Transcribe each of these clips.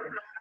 ejemplo,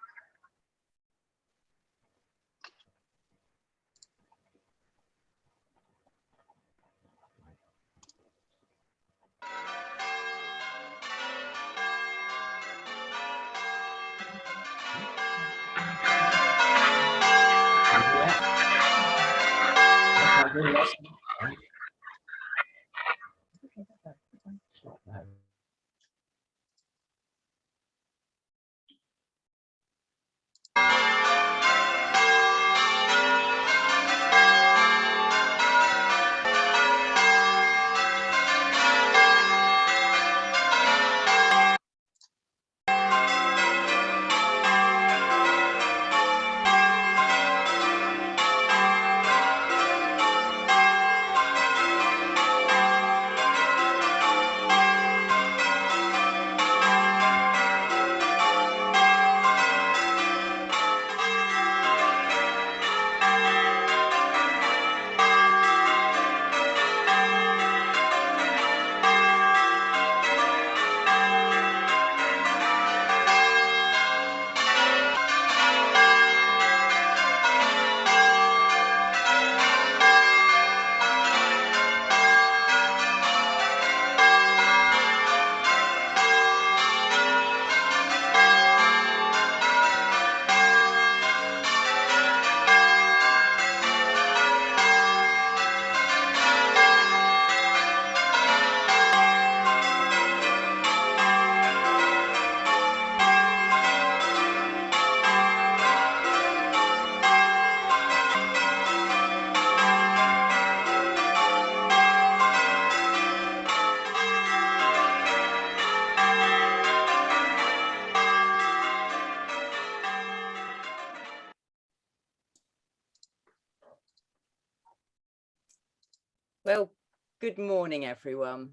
good morning, everyone.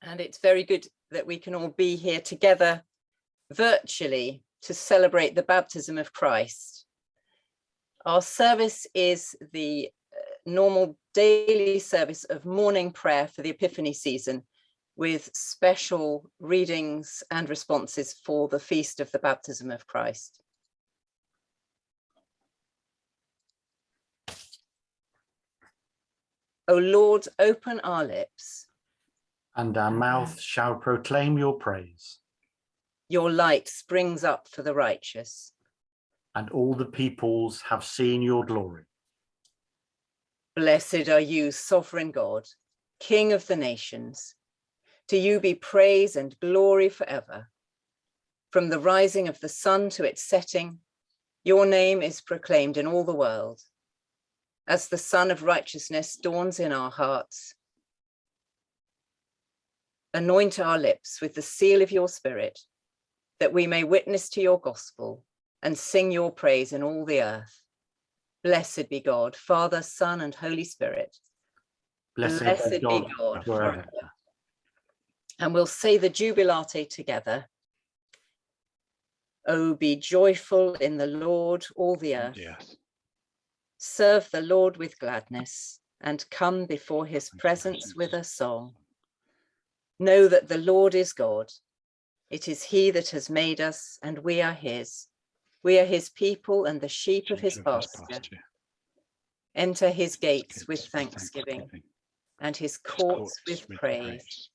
And it's very good that we can all be here together virtually to celebrate the baptism of Christ. Our service is the uh, normal daily service of morning prayer for the Epiphany season with special readings and responses for the feast of the baptism of Christ. O Lord, open our lips. And our mouth shall proclaim your praise. Your light springs up for the righteous. And all the peoples have seen your glory. Blessed are you, sovereign God, King of the nations. To you be praise and glory forever. From the rising of the sun to its setting, your name is proclaimed in all the world as the sun of righteousness dawns in our hearts. Anoint our lips with the seal of your spirit, that we may witness to your gospel and sing your praise in all the earth. Blessed be God, Father, Son, and Holy Spirit. Blessed, Blessed be God, God forever. And we'll say the Jubilate together. Oh, be joyful in the Lord, all the earth. Yes. Serve the Lord with gladness and come before his presence with a song. Know that the Lord is God. It is he that has made us and we are his. We are his people and the sheep of his Sheep pasture. Enter his gates with thanksgiving and his courts with praise.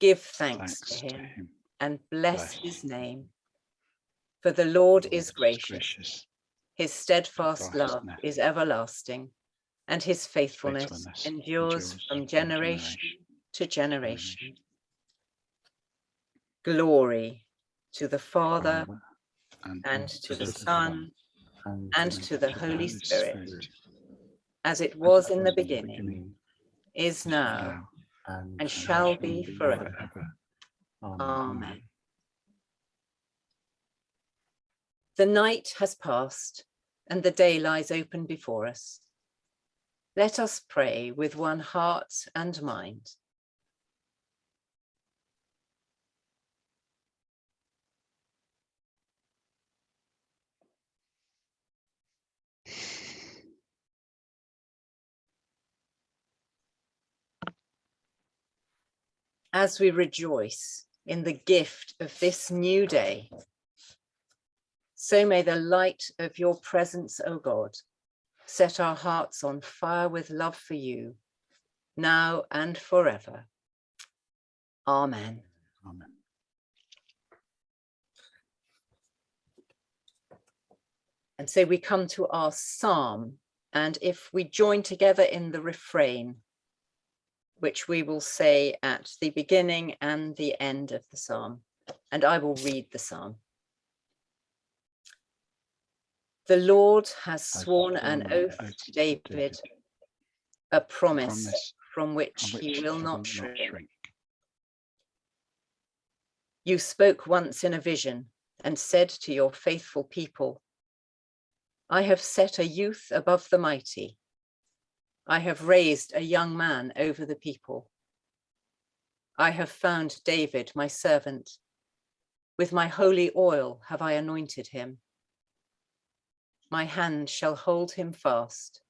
Give thanks to him and bless his name. For the Lord is gracious. His steadfast love is everlasting, and his faithfulness, Faithfulness endures, endures from generation generation to generation. Glory to the Father and to the Son and to the Holy Spirit, as it was in the beginning, is now, and shall be forever. Amen. The night has passed and the day lies open before us. Let us pray with one heart and mind. As we rejoice in the gift of this new day, So may the light of your presence, O God, set our hearts on fire with love for you, now and forever. Amen. Amen. And so we come to our psalm, and if we join together in the refrain, which we will say at the beginning and the end of the psalm, and I will read the psalm. The Lord has sworn an oath to David, a promise from which he will not shrink. You spoke once in a vision and said to your faithful people, I have set a youth above the mighty. I have raised a young man over the people. I have found David, my servant. With my holy oil have I anointed him. My hand shall hold him fast,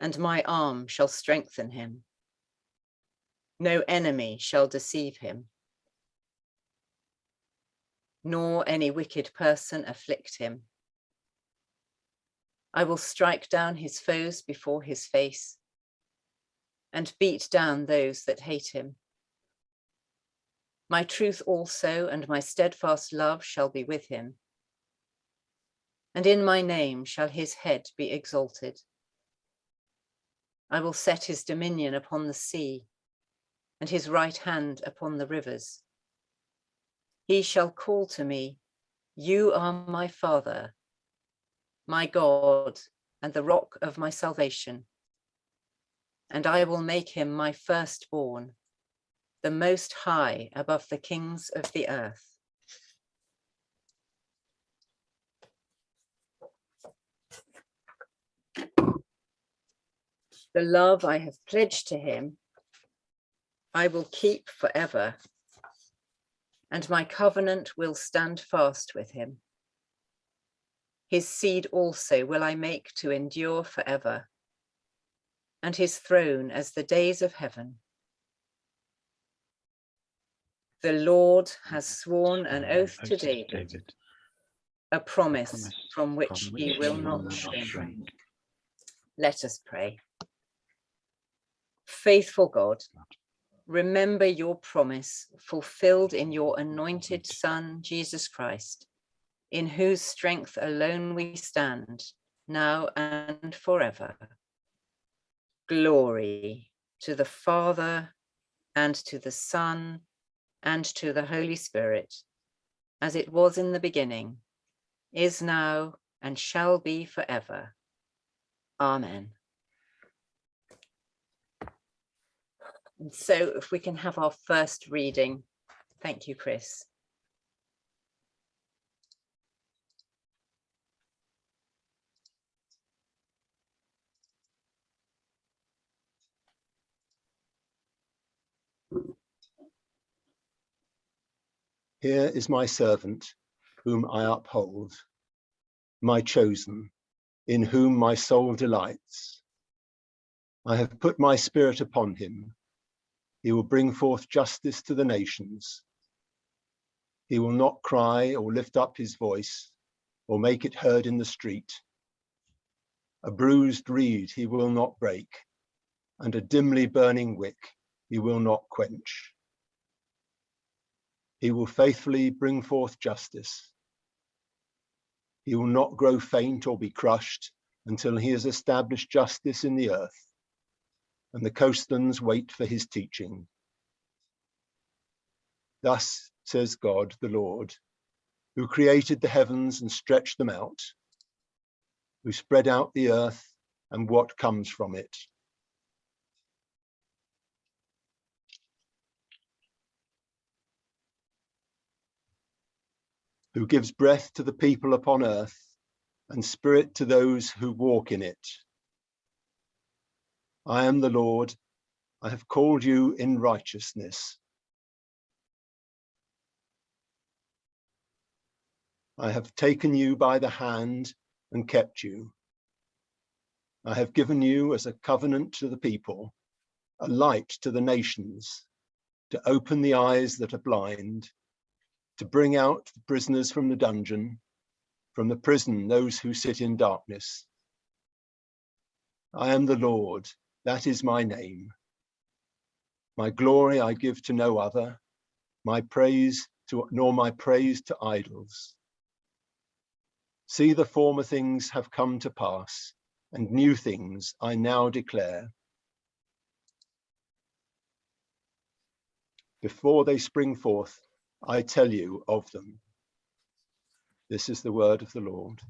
and my arm shall strengthen him. No enemy shall deceive him nor any wicked person afflict him. I will strike down his foes before his face and beat down those that hate him. My truth also and my steadfast love shall be with him. And in my name shall his head be exalted. I will set his dominion upon the sea and his right hand upon the rivers. He shall call to me, you are my father, my God, and the rock of my salvation. And I will make him my firstborn, the most high above the kings of the earth. The love I have pledged to him, I will keep forever and my covenant will stand fast with him. His seed also will I make to endure forever, and his throne as the days of heaven. The Lord has sworn an oath to David, a promise from which he will not will not shrink. Let us pray. Faithful God, remember your promise fulfilled in your anointed Son, Jesus Christ, in whose strength alone we stand, now and forever. Glory to the Father, and to the Son, and to the Holy Spirit, as it was in the beginning, is now, and shall be forever. Amen. And so if we can have our first reading. Thank you, Chris. Here is my servant, whom I uphold, my chosen, in whom my soul delights. I have put my spirit upon him. He will bring forth justice to the nations. He will not cry or lift up his voice or make it heard in the street. A bruised reed he will not break, and a dimly burning wick he will not quench. He will faithfully bring forth justice. He will not grow faint or be crushed until he has established justice in the earth, and the coastlands wait for his teaching. Thus says God the Lord, who created the heavens and stretched them out, who spread out the earth and what comes from it. Who gives breath to the people upon earth and spirit to those who walk in it. I am the Lord, I have called you in righteousness. I have taken you by the hand and kept you. I have given you as a covenant to the people, a light to the nations, to open the eyes that are blind, to bring out the prisoners from the dungeon, from the prison those who sit in darkness. I am the Lord, that is my name. My glory I give to no other, my praise to nor my praise to idols. See the former things have come to pass, and new things I now declare. Before they spring forth, I tell you of them. This is the word of the Lord.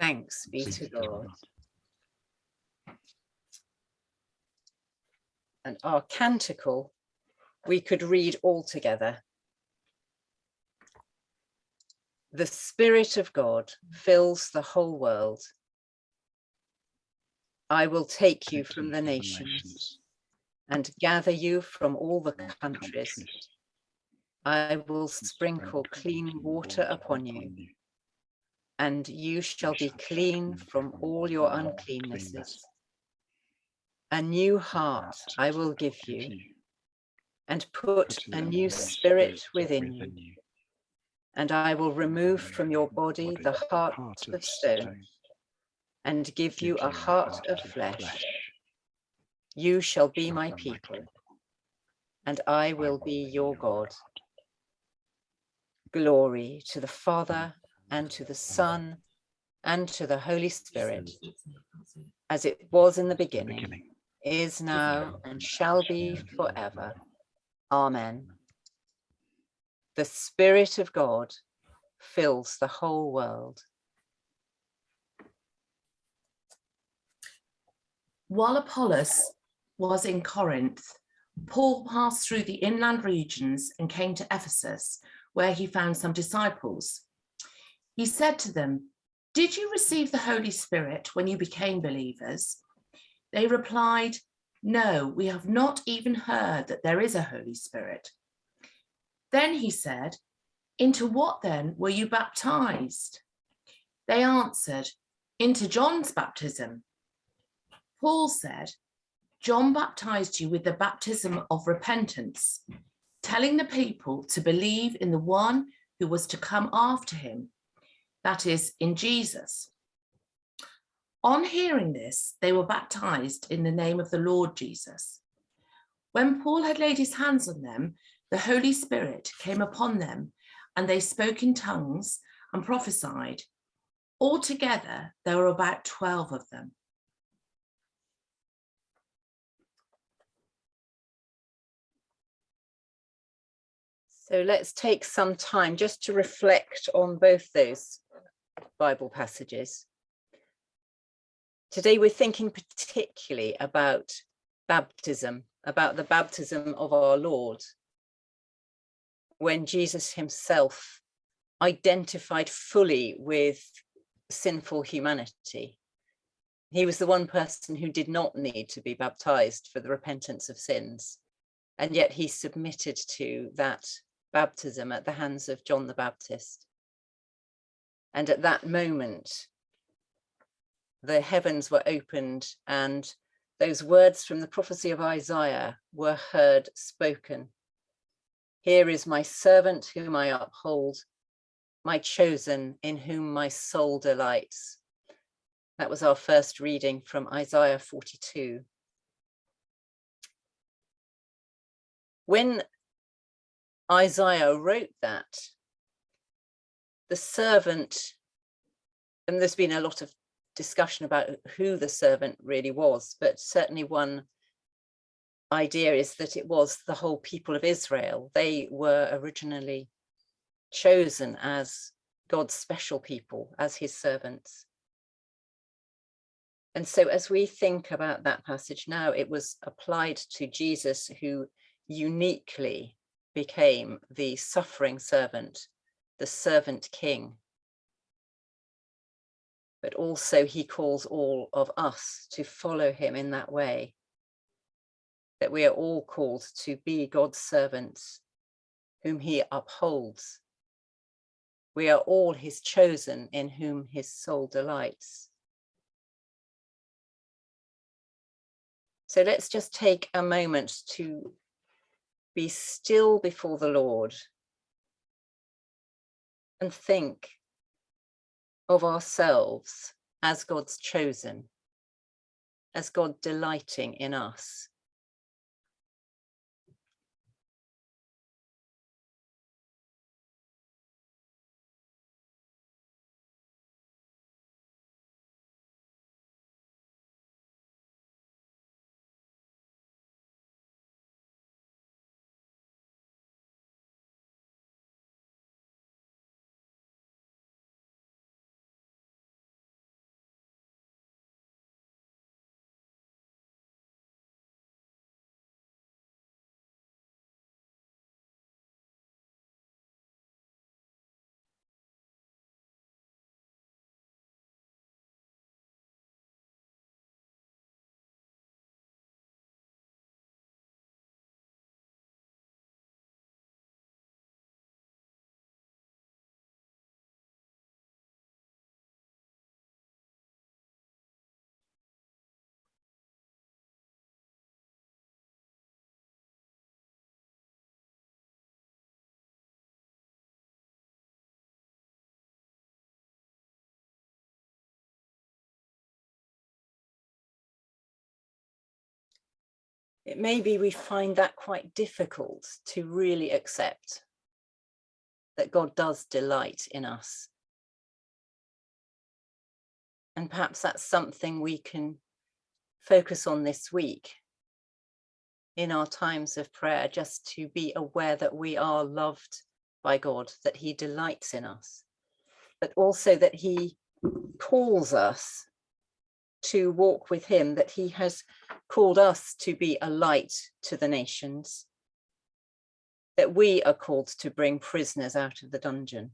Thanks be to God. And our canticle, we could read all together. The Spirit of God fills the whole world. I will take you from the nations and gather you from all the countries. I will sprinkle clean water upon you, and you shall be clean from all your uncleannesses. A new heart I will give you, and put a new spirit within you. And I will remove from your body the heart of stone, and give you a heart of flesh. You shall be my people, and I will be your God. Glory to the Father, and to the Son, and to the Holy Spirit, as it was in the beginning, is now, and shall be forever. Amen. The Spirit of God fills the whole world. While Apollos was in Corinth, Paul passed through the inland regions and came to Ephesus, where he found some disciples. He said to them, did you receive the Holy Spirit when you became believers? They replied, no, we have not even heard that there is a Holy Spirit. Then he said, into what then were you baptized? They answered, into John's baptism. Paul said, John baptized you with the baptism of repentance, telling the people to believe in the one who was to come after him, that is, in Jesus. On hearing this, they were baptized in the name of the Lord Jesus. When Paul had laid his hands on them, the Holy Spirit came upon them and they spoke in tongues and prophesied. Altogether, there were about 12 of them. So let's take some time just to reflect on both those Bible passages. Today we're thinking particularly about baptism, about the baptism of our Lord, when Jesus himself identified fully with sinful humanity. He was the one person who did not need to be baptized for the repentance of sins, and yet he submitted to that baptism at the hands of John the Baptist. And at that moment, the heavens were opened and those words from the prophecy of Isaiah were heard spoken. Here is my servant whom I uphold, my chosen in whom my soul delights. That was our first reading from Isaiah 42. When Isaiah wrote that, the servant, and there's been a lot of discussion about who the servant really was, but certainly one idea is that it was the whole people of Israel. They were originally chosen as God's special people, as his servants. And so as we think about that passage now, it was applied to Jesus who uniquely became the suffering servant, the servant king. But also he calls all of us to follow him in that way, that we are all called to be God's servants whom he upholds. We are all his chosen in whom his soul delights. So let's just take a moment to be still before the Lord and think, of ourselves as God's chosen, as God delighting in us. It may be we find that quite difficult to really accept that God does delight in us. And perhaps that's something we can focus on this week in our times of prayer, just to be aware that we are loved by God, that he delights in us, but also that he calls us to walk with him, that he has called us to be a light to the nations, that we are called to bring prisoners out of the dungeon.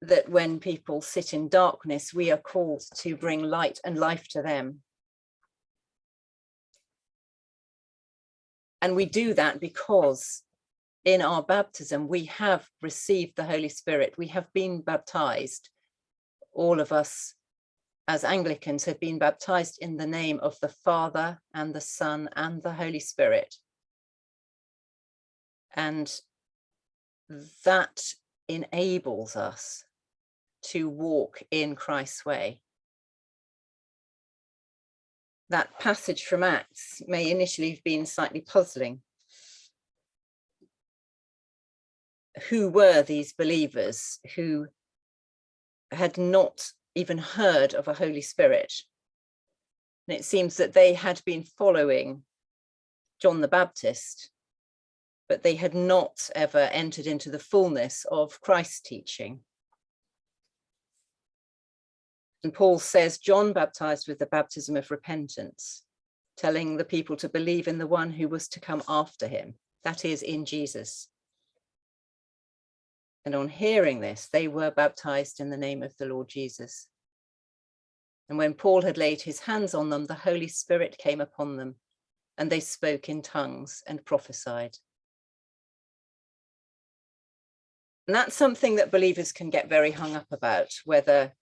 That when people sit in darkness, we are called to bring light and life to them. And we do that because in our baptism, we have received the Holy Spirit. We have been baptized, all of us as Anglicans have been baptized in the name of the Father and the Son and the Holy Spirit. And that enables us to walk in Christ's way. That passage from Acts may initially have been slightly puzzling. Who were these believers who had not even heard of a Holy Spirit. And it seems that they had been following John the Baptist, but they had not ever entered into the fullness of Christ's teaching. And Paul says, John baptized with the baptism of repentance, telling the people to believe in the one who was to come after him, that is in Jesus. And on hearing this, they were baptized in the name of the Lord Jesus. And when Paul had laid his hands on them, the Holy Spirit came upon them, and they spoke in tongues and prophesied. And that's something that believers can get very hung up about, whether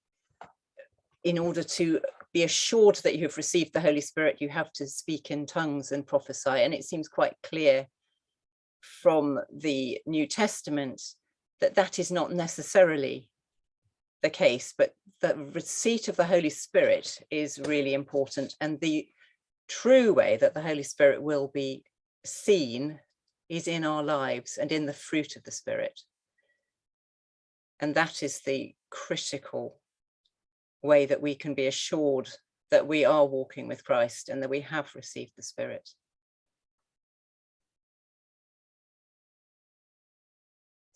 in order to be assured that you have received the Holy Spirit, you have to speak in tongues and prophesy. And it seems quite clear from the New Testament that that is not necessarily the case, but the receipt of the Holy Spirit is really important. And the true way that the Holy Spirit will be seen is in our lives and in the fruit of the Spirit. And that is the critical way that we can be assured that we are walking with Christ and that we have received the Spirit.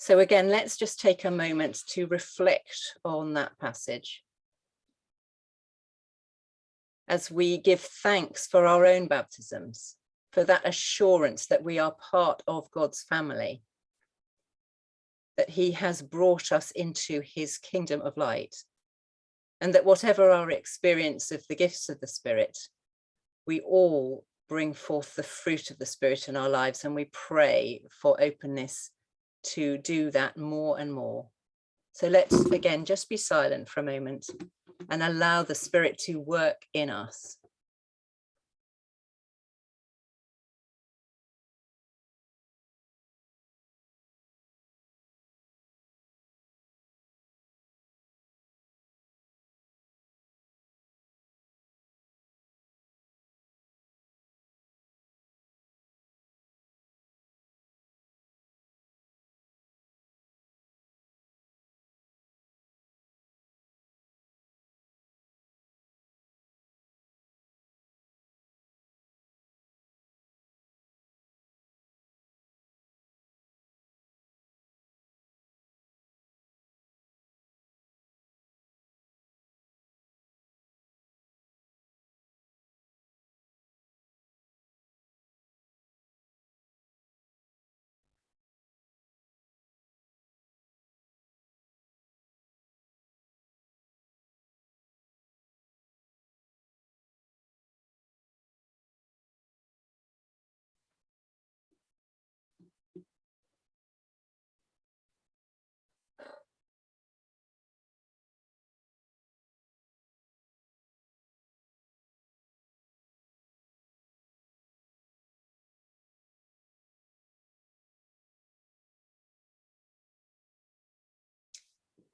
So again, let's just take a moment to reflect on that passage. As we give thanks for our own baptisms, for that assurance that we are part of God's family, that he has brought us into his kingdom of light, and that whatever our experience of the gifts of the Spirit, we all bring forth the fruit of the Spirit in our lives and we pray for openness to do that more and more. So let's again just be silent for a moment and allow the spirit to work in us.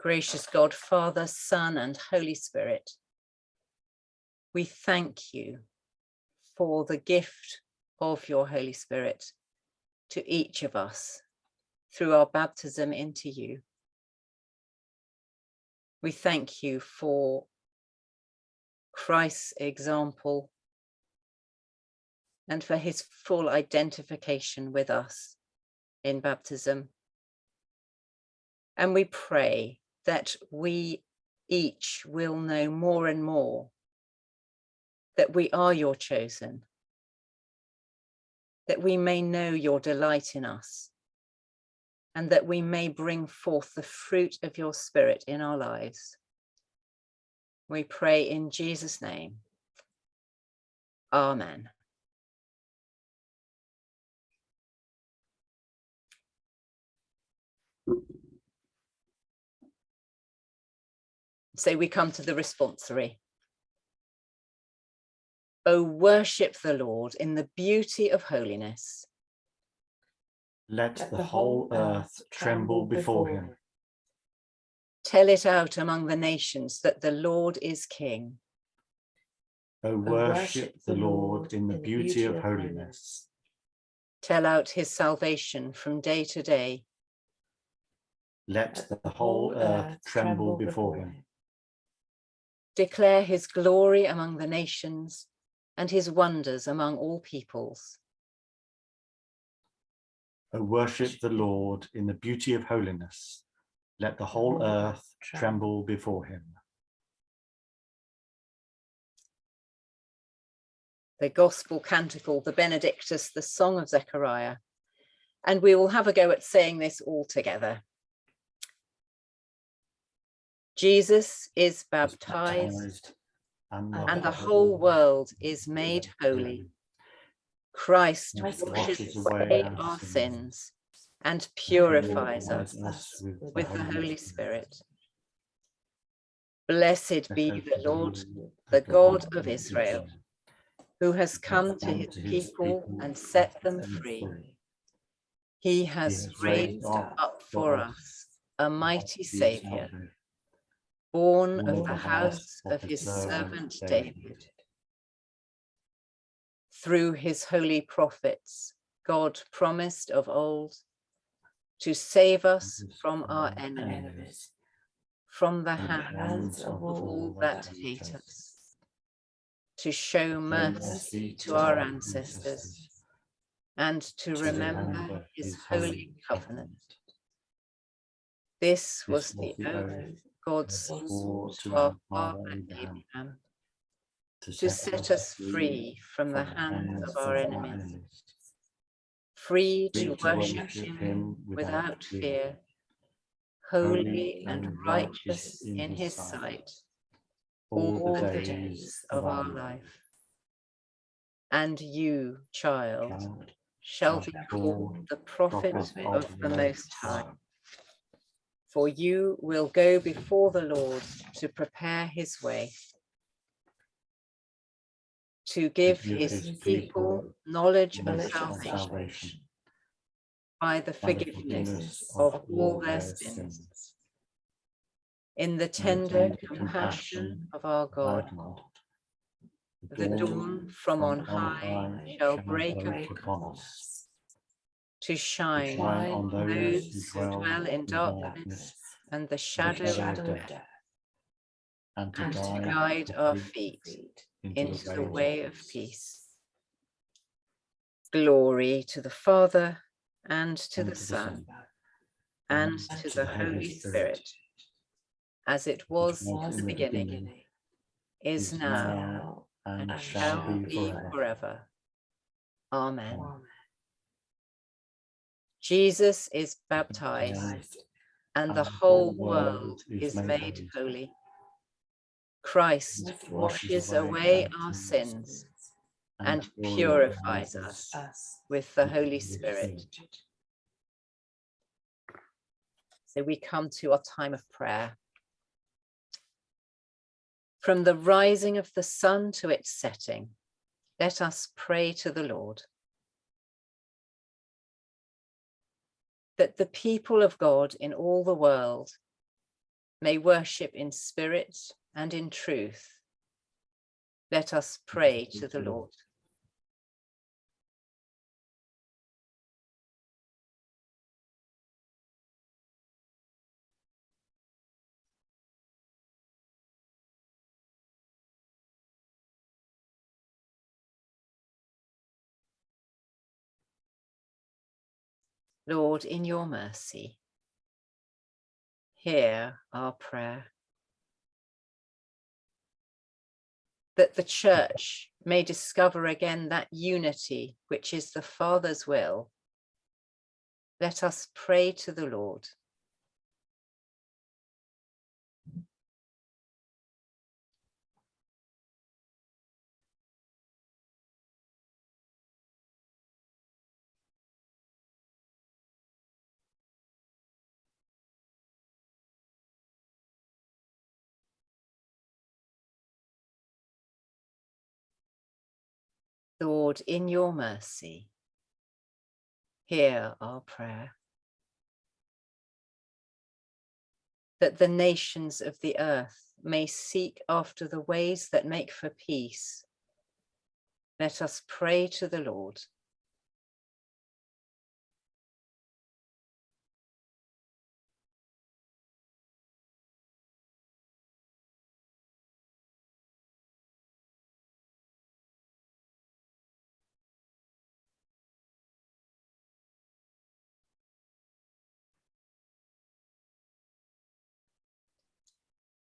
Gracious God, Father, Son, and Holy Spirit, we thank you for the gift of your Holy Spirit to each of us through our baptism into you. We thank you for Christ's example and for his full identification with us in baptism. And we pray that we each will know more and more that we are your chosen, that we may know your delight in us, and that we may bring forth the fruit of your spirit in our lives. We pray in Jesus' name. Amen. So we come to the responsory. O worship the Lord in the beauty of holiness. Let the whole earth tremble before him. Tell it out among the nations that the Lord is King. O worship the Lord in the beauty of holiness. Tell out his salvation from day to day. Let the whole earth tremble before him. Declare his glory among the nations and his wonders among all peoples. O worship the Lord in the beauty of holiness. Let the whole earth tremble before him. The gospel canticle, the Benedictus, the song of Zechariah. And we will have a go at saying this all together. Jesus is baptized and the whole world is made holy. Christ Christ washes away our sins and purifies us with the Holy Spirit. Blessed be the Lord, the God of Israel, who has come to his people and set them free. He has raised up for us a mighty Saviour, born of the house of his servant David. Through his holy prophets, God promised of old to save us from our enemies, from the hands of all that hate us, to show mercy to our ancestors, and to remember his holy covenant. This was the oath God swore to our father Abraham to set us free from the hands of our enemies, free to worship him without fear, holy and righteous in his sight, all the days of our life. And you, child, shall be called the prophet of the Most High. For you will go before the Lord to prepare his way, to give his people knowledge of salvation by the forgiveness of all their sins. In the tender compassion of our God, the dawn from on high shall break upon us to shine on those who dwell in darkness and the shadow of death, and to and to guide guide our feet into the way of peace. Glory to the Father and to the Son and to the Holy Spirit, as it was in the beginning, is now, and shall be forever. Amen. Jesus is baptized and the whole world is made holy. Christ washes away our sins and purifies us with the Holy Spirit. So we come to our time of prayer. From the rising of the sun to its setting, let us pray to the Lord. That the people of God in all the world may worship in spirit and in truth. Let us pray to the Lord. Lord, in your mercy, hear our prayer. That the church may discover again that unity which is the Father's will. Let us pray to the Lord. Lord, in your mercy, hear our prayer. That the nations of the earth may seek after the ways that make for peace. Let us pray to the Lord.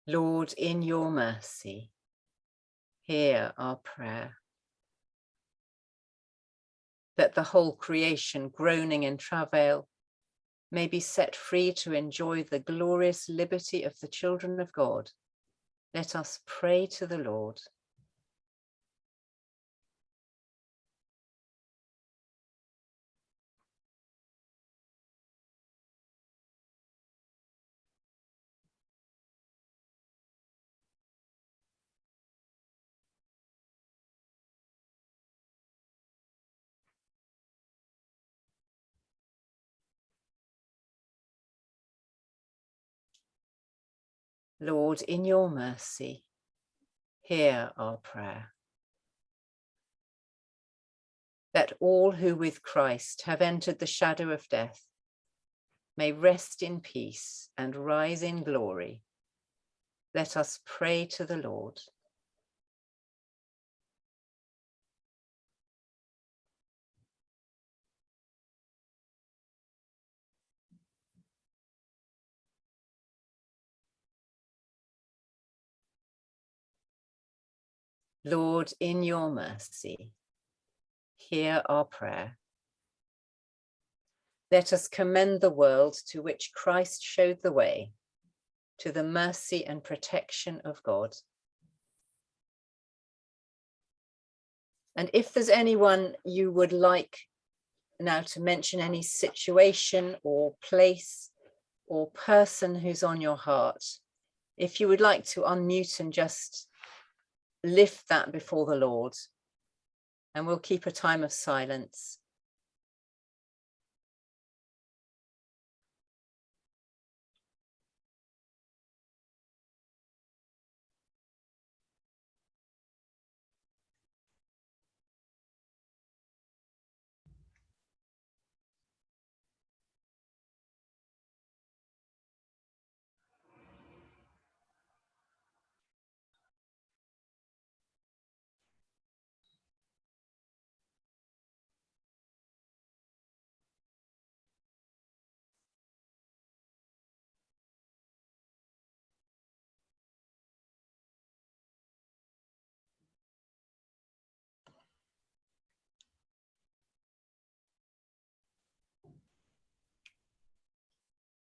Lord, in your mercy, hear our prayer. That the whole creation groaning in travail may be set free to enjoy the glorious liberty of the children of God. Let us pray to the Lord. Lord, in your mercy, hear our prayer. That all who with Christ have entered the shadow of death may rest in peace and rise in glory. Let us pray to the Lord. Lord, in your mercy, hear our prayer. Let us commend the world to which Christ showed the way, to the mercy and protection of God. And if there's anyone you would like now to mention any situation or place or person who's on your heart, if you would like to unmute and just lift that before the Lord and we'll keep a time of silence.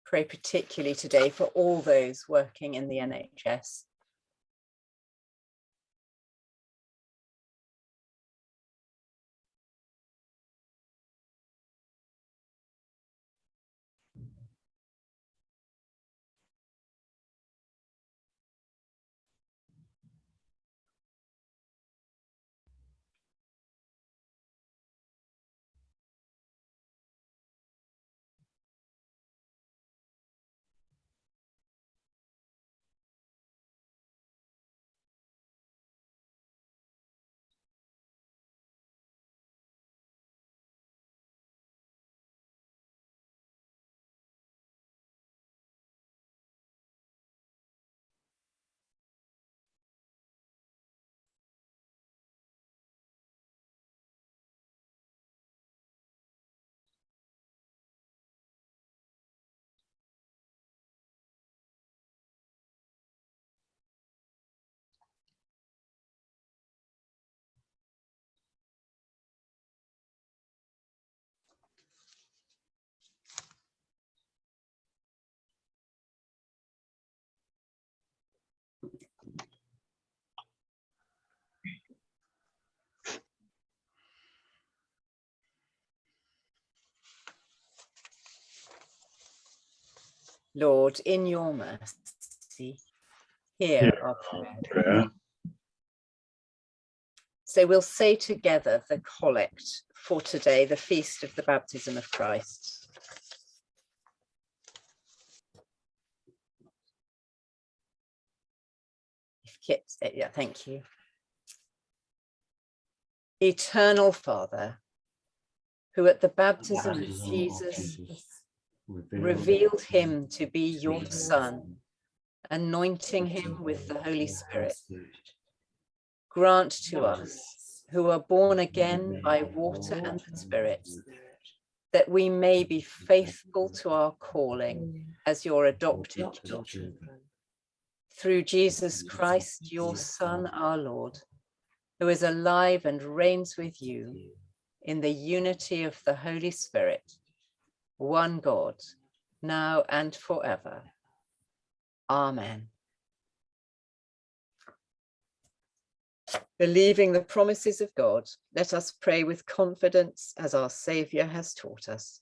Pray particularly today for all those working in the NHS. Lord, in your mercy, hear Hear our prayer. prayer. So we'll say together the collect for today, the feast of the baptism of Christ. If Kit, eh, yeah, thank you. Eternal Father, who at the baptism of Baptism of Jesus revealed him to be your Son, anointing him with the Holy Spirit, grant to us, who are born again by water and the Spirit, that we may be faithful to our calling as your adopted children. Through Jesus Christ, your Son, our Lord, who is alive and reigns with you. in the unity of the Holy Spirit, one God, now and forever. Amen. Believing the promises of God, let us pray with confidence as our Saviour has taught us.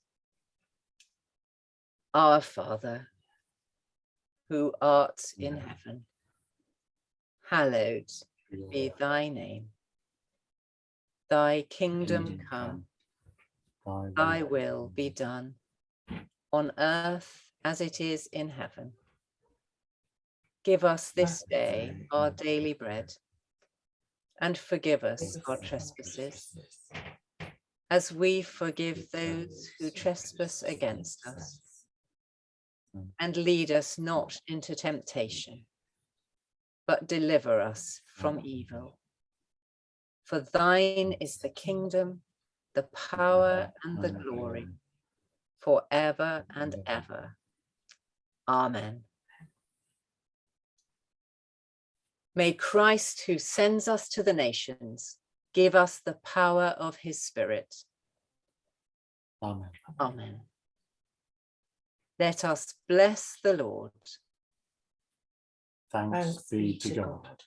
Our Father, who art in heaven, hallowed be thy name. Thy kingdom come, thy will be done on earth as it is in heaven. Give us this day our daily bread and forgive us our trespasses as we forgive those who trespass against us. And lead us not into temptation, but deliver us from evil. For thine is the kingdom, the power and the glory forever and ever. Amen. May Christ, who sends us to the nations, give us the power of his Spirit. Amen. Amen. Let us bless the Lord. Thanks be to God.